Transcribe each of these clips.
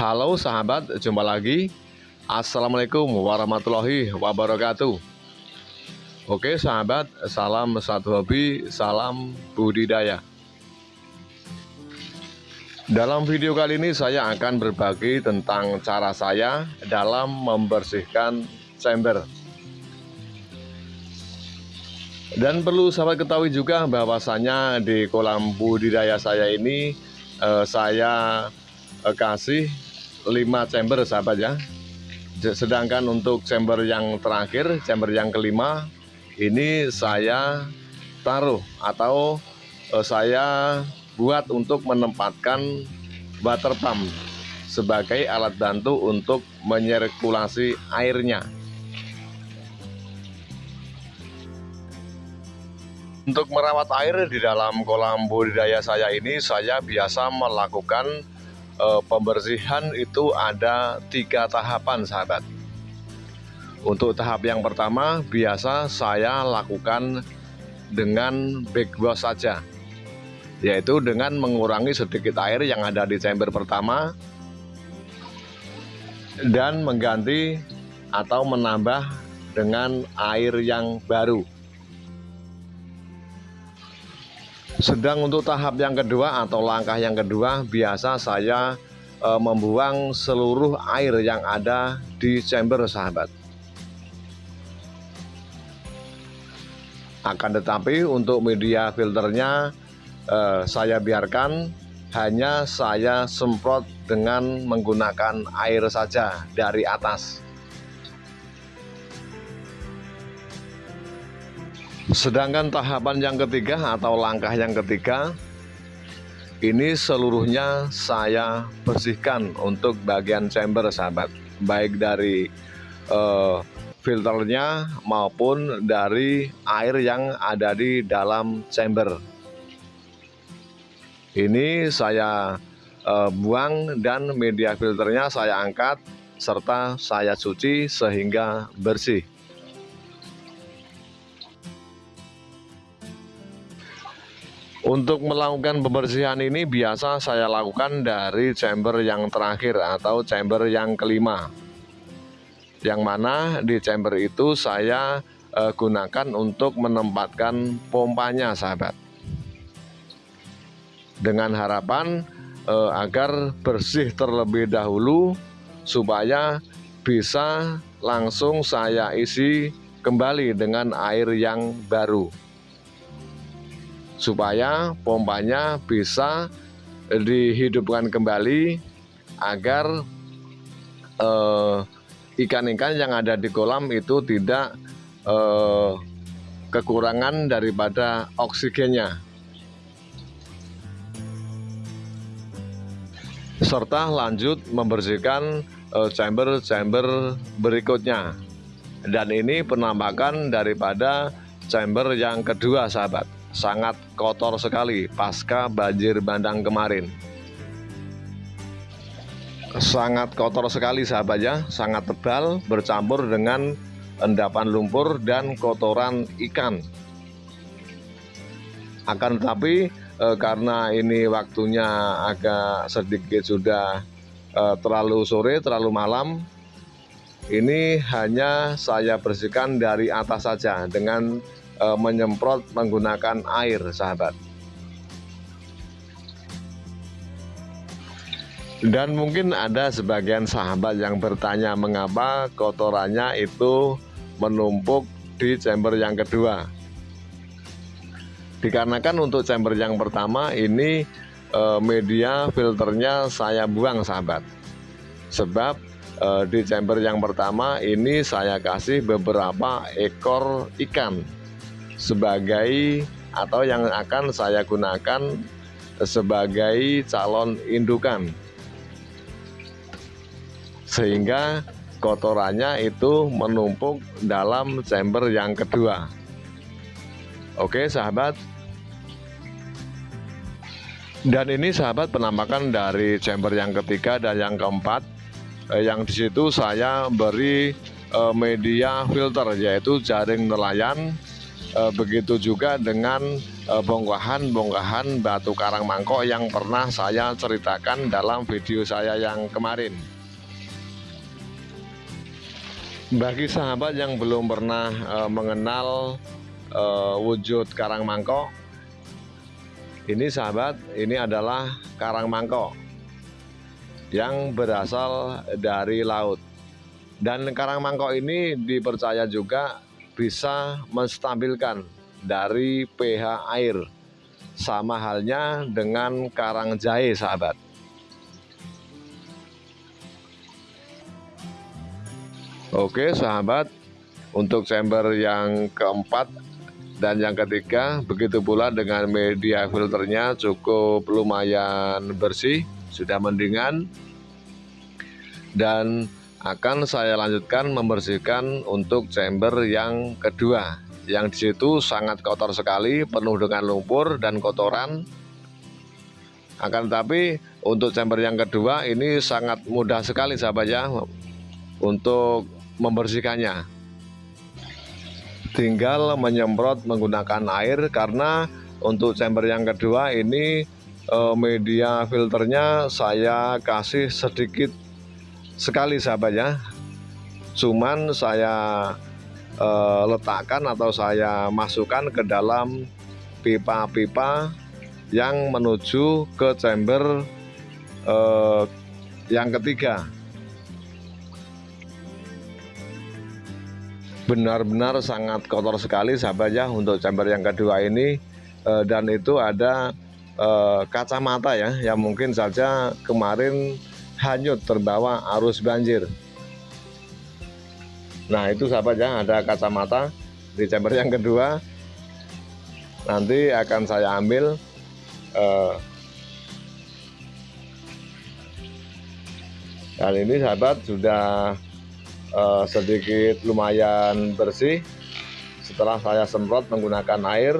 Halo sahabat, jumpa lagi. Assalamualaikum warahmatullahi wabarakatuh. Oke sahabat, salam satu hobi, salam budidaya. Dalam video kali ini saya akan berbagi tentang cara saya dalam membersihkan chamber. Dan perlu sahabat ketahui juga bahwasanya di kolam budidaya saya ini eh, saya eh, kasih 5 chamber sahabat ya. Sedangkan untuk chamber yang terakhir chamber yang kelima ini saya taruh atau eh, saya buat untuk menempatkan water pump sebagai alat bantu untuk menyirkulasi airnya. Untuk merawat air di dalam kolam budidaya saya ini saya biasa melakukan eh, pembersihan itu ada tiga tahapan sahabat. Untuk tahap yang pertama biasa saya lakukan dengan backwash saja. Yaitu dengan mengurangi sedikit air yang ada di chamber pertama dan mengganti atau menambah dengan air yang baru Sedang untuk tahap yang kedua atau langkah yang kedua biasa saya e, membuang seluruh air yang ada di chamber sahabat. Akan tetapi untuk media filternya e, saya biarkan hanya saya semprot dengan menggunakan air saja dari atas. Sedangkan tahapan yang ketiga atau langkah yang ketiga ini seluruhnya saya bersihkan untuk bagian chamber sahabat. Baik dari uh, filternya maupun dari air yang ada di dalam chamber. Ini saya uh, buang dan media filternya saya angkat serta saya cuci sehingga bersih Untuk melakukan pembersihan ini biasa saya lakukan dari chamber yang terakhir atau chamber yang kelima. Yang mana di chamber itu saya eh, gunakan untuk menempatkan pompanya sahabat. Dengan harapan eh, agar bersih terlebih dahulu Supaya bisa langsung saya isi kembali dengan air yang baru supaya pompanya bisa dihidupkan kembali agar eh, ikan-ikan eh, yang ada di kolam itu tidak eh, kekurangan daripada oksigennya. Serta lanjut membersihkan eh, chamber-chamber berikutnya. Dan ini penampakan daripada chamber yang kedua sahabat sangat kotor sekali pasca banjir bandang kemarin. Sangat kotor sekali sahabat ya. Sangat tebal bercampur dengan endapan lumpur dan kotoran ikan. Akan tetapi e, karena ini waktunya agak sedikit sudah e, terlalu sore terlalu malam ini hanya saya bersihkan dari atas saja dengan e, menyemprot menggunakan air sahabat. Dan mungkin ada sebagian sahabat yang bertanya mengapa kotorannya itu menumpuk di chamber yang kedua? Dikarenakan untuk chamber yang pertama ini e, media filternya saya buang sahabat. Sebab e, di chamber yang pertama ini saya kasih beberapa ekor ikan sebagai atau yang akan saya gunakan sebagai calon indukan. Sehingga kotorannya itu menumpuk dalam chamber yang kedua. Oke sahabat. Dan ini sahabat penampakan dari chamber yang ketiga dan yang keempat. Eh, yang di situ saya beri eh, media filter yaitu jaring nelayan e, begitu juga dengan eh, bongkahan-bongkahan batu karang mangkok yang pernah saya ceritakan dalam video saya yang kemarin. Bagi sahabat yang belum pernah uh, mengenal wujud karang mangkok ini sahabat ini adalah karang mangkok yang berasal dari laut. Dan karang mangkok ini dipercaya juga bisa menstabilkan dari pH air. Sama halnya dengan karang jahe sahabat. Oke sahabat. Untuk chamber yang keempat dan yang ketiga begitu pula dengan media filternya cukup lumayan bersih sudah mendingan. Dan akan saya lanjutkan membersihkan untuk chamber yang kedua. Yang di situ sangat kotor sekali penuh dengan lumpur dan kotoran. Akan tetapi untuk chamber yang kedua ini sangat mudah sekali sahabat ya untuk membersihkannya. Tinggal menyemprot menggunakan air karena untuk chamber yang kedua ini eh, media filternya saya kasih sedikit sekali sahabat ya. Cuman saya eh, letakkan atau saya masukkan ke dalam pipa-pipa yang menuju ke chamber eh, yang ketiga. Benar-benar sangat kotor sekali sahabat ya untuk chamber yang kedua ini. E, dan itu ada e, kacamata ya yang mungkin saja kemarin hanyut terbawa arus banjir. Nah itu sahabat ya ada kacamata di chamber yang kedua. Nanti akan saya ambil e, dan ini sahabat sudah uh, sedikit lumayan bersih. Setelah saya semprot menggunakan air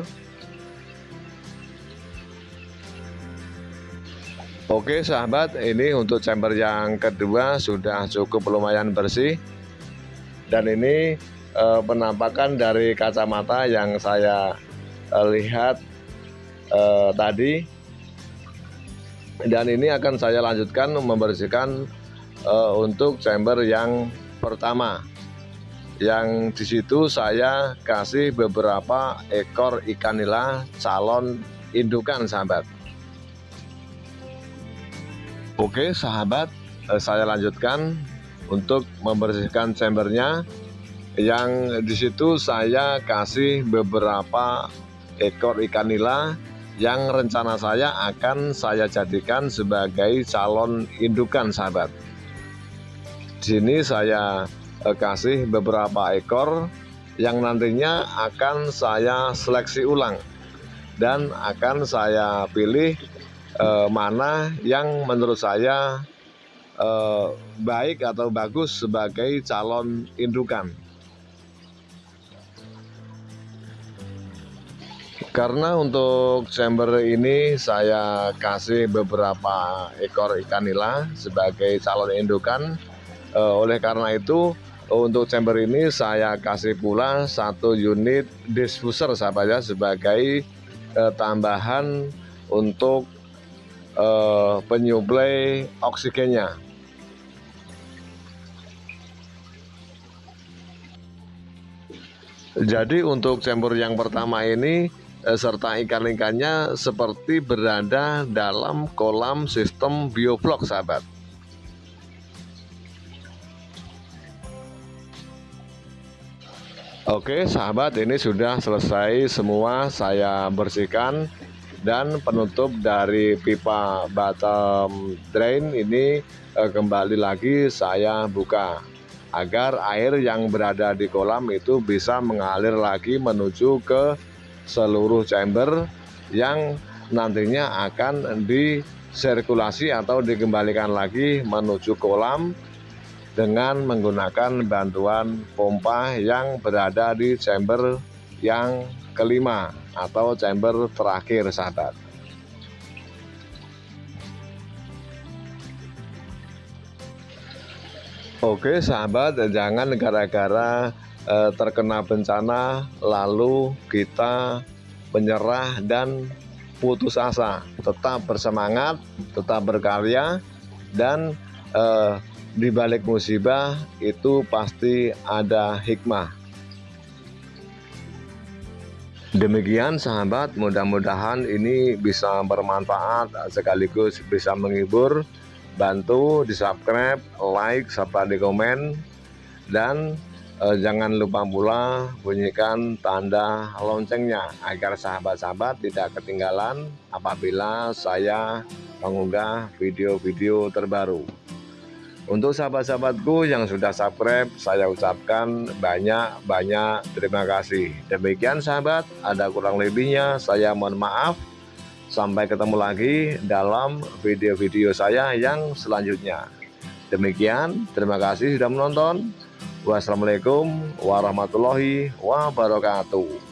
Oke sahabat ini untuk chamber yang kedua sudah cukup lumayan bersih. Dan ini eh, penampakan dari kacamata yang saya eh, lihat eh, tadi. Dan ini akan saya lanjutkan membersihkan eh, untuk chamber yang pertama. Yang di situ saya kasih beberapa ekor ikan nila calon indukan sahabat Oke sahabat eh, saya lanjutkan untuk membersihkan chambernya. Yang di situ saya kasih beberapa ekor ikan nila yang rencana saya akan saya jadikan sebagai calon indukan sahabat. Di sini saya eh, kasih beberapa ekor yang nantinya akan saya seleksi ulang dan akan saya pilih eh, mana yang menurut saya eh, baik atau bagus sebagai calon indukan. Karena untuk chamber ini saya kasih beberapa ekor ikan nila sebagai calon indukan Uh, oleh karena itu untuk chamber ini saya kasih pula satu unit diffuser sahabat ya sebagai uh, tambahan untuk uh, penyuplai oksigennya. Jadi untuk chamber yang pertama ini serta ikan-ikannya seperti berada dalam kolam sistem bioflok sahabat. Oke sahabat ini sudah selesai semua saya bersihkan dan penutup dari pipa bottom drain ini eh, kembali lagi saya buka agar air yang berada di kolam itu bisa mengalir lagi menuju ke seluruh chamber yang nantinya akan disirkulasi atau dikembalikan lagi menuju kolam dengan menggunakan bantuan pompa yang berada di chamber yang kelima atau chamber terakhir sahabat Oke sahabat jangan gara-gara eh, terkena bencana lalu kita menyerah dan putus asa tetap bersemangat tetap berkarya dan eh, di balik musibah itu pasti ada hikmah. Demikian sahabat, mudah-mudahan ini bisa bermanfaat sekaligus bisa menghibur. Bantu di subscribe, like, serta di komen. Dan eh, jangan lupa pula bunyikan tanda loncengnya agar sahabat-sahabat tidak ketinggalan apabila saya mengunggah video-video terbaru. Untuk sahabat-sahabatku yang sudah subscribe, saya ucapkan banyak-banyak terima kasih. Demikian sahabat, ada kurang lebihnya saya mohon maaf. Sampai ketemu lagi dalam video-video saya yang selanjutnya. Demikian, terima kasih sudah menonton. Wassalamualaikum warahmatullahi wabarakatuh.